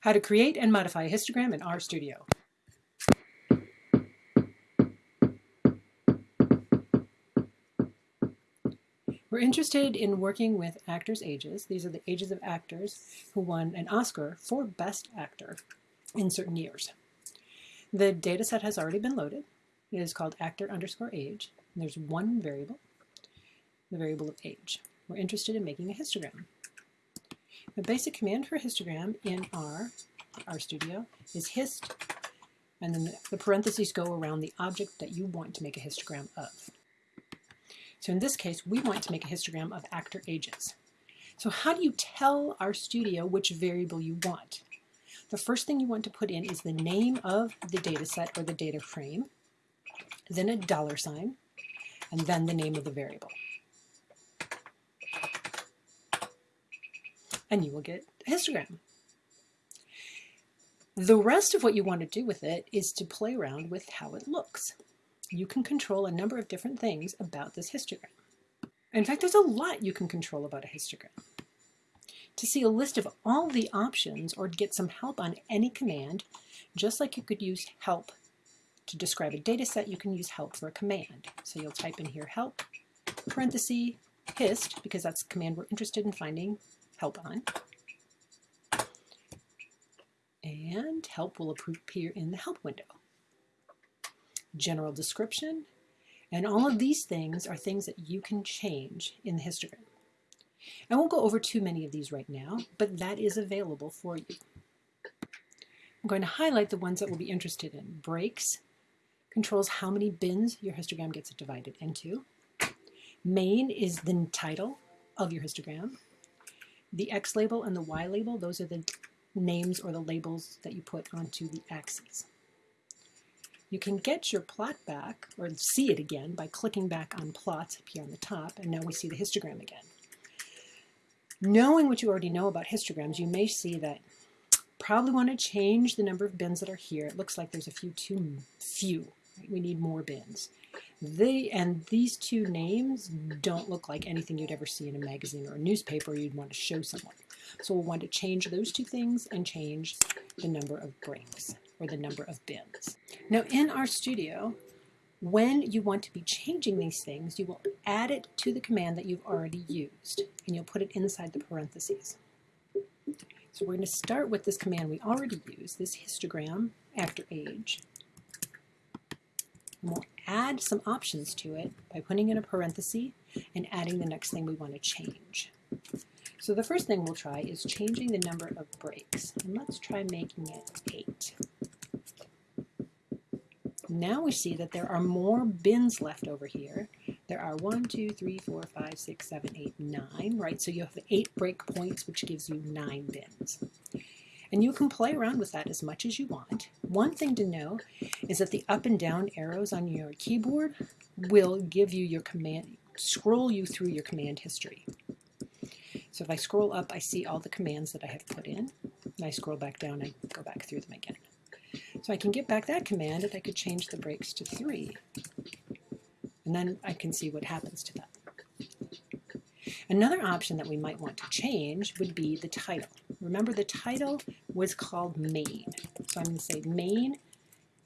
How to create and modify a histogram in RStudio. We're interested in working with actors' ages. These are the ages of actors who won an Oscar for Best Actor in certain years. The data set has already been loaded. It is called actor underscore age. There's one variable, the variable of age. We're interested in making a histogram. The basic command for histogram in R, RStudio, is hist, and then the parentheses go around the object that you want to make a histogram of. So in this case, we want to make a histogram of actor ages. So how do you tell RStudio which variable you want? The first thing you want to put in is the name of the data set or the data frame, then a dollar sign, and then the name of the variable. And you will get a histogram. The rest of what you want to do with it is to play around with how it looks you can control a number of different things about this histogram. In fact, there's a lot you can control about a histogram. To see a list of all the options or to get some help on any command, just like you could use help to describe a data set, you can use help for a command. So you'll type in here help, parenthesis, hist, because that's the command we're interested in finding help on. And help will appear in the help window general description, and all of these things are things that you can change in the histogram. I won't go over too many of these right now, but that is available for you. I'm going to highlight the ones that we'll be interested in. Breaks controls how many bins your histogram gets divided into. Main is the title of your histogram. The X label and the Y label, those are the names or the labels that you put onto the axes. You can get your plot back, or see it again, by clicking back on plots up here on the top, and now we see the histogram again. Knowing what you already know about histograms, you may see that probably want to change the number of bins that are here. It looks like there's a few too few. We need more bins. They and these two names don't look like anything you'd ever see in a magazine or a newspaper you'd want to show someone. So we'll want to change those two things and change the number of breaks or the number of bins. Now in RStudio, when you want to be changing these things, you will add it to the command that you've already used, and you'll put it inside the parentheses. So we're going to start with this command we already used, this histogram after age. And we'll add some options to it by putting in a parenthesis and adding the next thing we want to change. So the first thing we'll try is changing the number of breaks. And let's try making it 8. Now we see that there are more bins left over here. There are 1, 2, 3, 4, 5, 6, 7, 8, 9, right? So you have 8 break points, which gives you 9 bins. And you can play around with that as much as you want. One thing to know is that the up and down arrows on your keyboard will give you your command, scroll you through your command history. So if I scroll up, I see all the commands that I have put in. And I scroll back down, I go back through them again. So I can get back that command and I could change the breaks to 3. And then I can see what happens to that. Another option that we might want to change would be the title. Remember the title was called main. So I'm going to say main,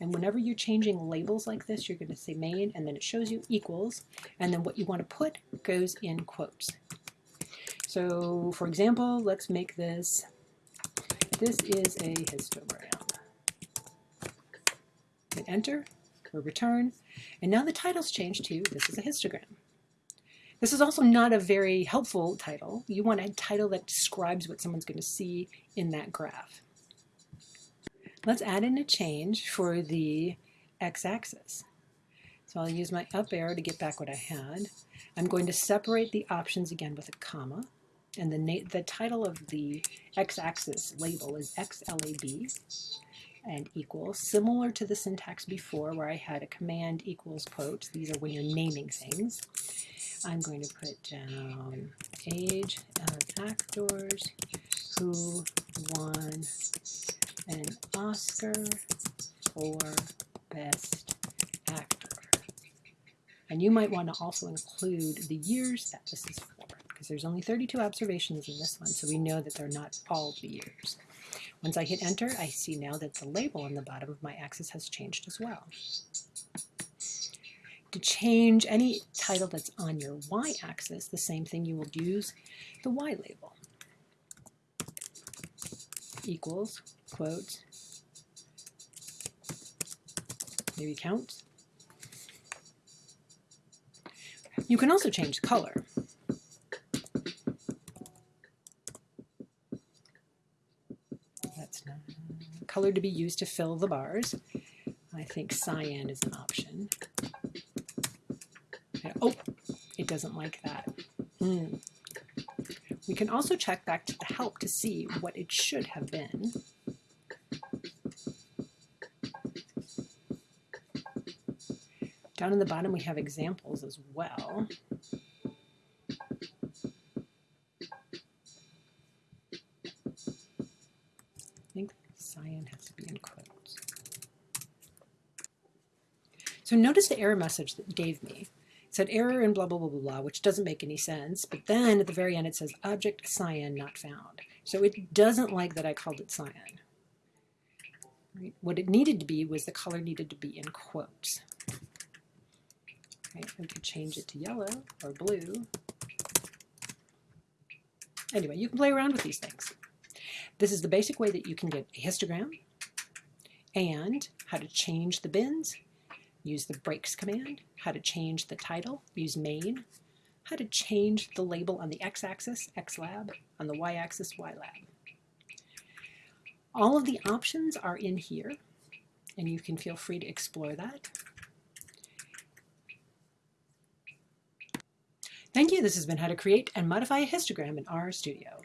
and whenever you're changing labels like this, you're going to say main, and then it shows you equals, and then what you want to put goes in quotes. So for example, let's make this, this is a histogram. Hit enter or return, and now the title's changed to this is a histogram. This is also not a very helpful title. You want a title that describes what someone's going to see in that graph. Let's add in a change for the x-axis. So I'll use my up arrow to get back what I had. I'm going to separate the options again with a comma and the, the title of the x-axis label is XLAB and equals, similar to the syntax before where I had a command equals quotes. These are when you're naming things. I'm going to put down age uh, of actors who won an Oscar for Best Actor. And you might want to also include the years that this is because there's only 32 observations in this one, so we know that they're not all the years. Once I hit enter, I see now that the label on the bottom of my axis has changed as well. To change any title that's on your y-axis, the same thing you will use the y label. Equals, quotes, maybe count. You can also change color. That's not color to be used to fill the bars. I think cyan is an option. Oh, it doesn't like that. Mm. We can also check back to the help to see what it should have been. Down in the bottom we have examples as well. So notice the error message that gave me. It said error and blah, blah, blah, blah, blah, which doesn't make any sense. But then at the very end it says object cyan not found. So it doesn't like that I called it cyan. Right? What it needed to be was the color needed to be in quotes. Okay, we could change it to yellow or blue. Anyway, you can play around with these things. This is the basic way that you can get a histogram and how to change the bins, use the breaks command, how to change the title, use main, how to change the label on the x-axis, xlab, on the y-axis, ylab. All of the options are in here, and you can feel free to explore that. Thank you. This has been how to create and modify a histogram in RStudio.